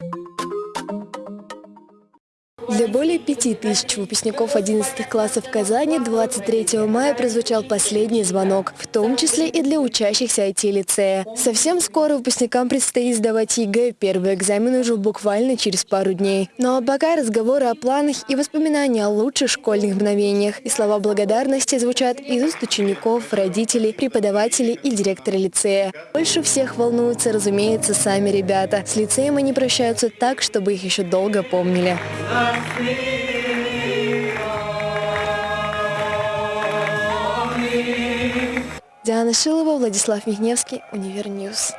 Thank you Для более пяти тысяч выпускников 11 классов Казани 23 мая прозвучал последний звонок, в том числе и для учащихся IT-лицея. Совсем скоро выпускникам предстоит сдавать ЕГЭ, первый экзамен уже буквально через пару дней. Ну а пока разговоры о планах и воспоминания о лучших школьных мгновениях и слова благодарности звучат из уст учеников, родителей, преподавателей и директора лицея. Больше всех волнуются, разумеется, сами ребята. С лицеем они прощаются так, чтобы их еще долго помнили. Диана Шилова, Владислав Михневский, Универньюз.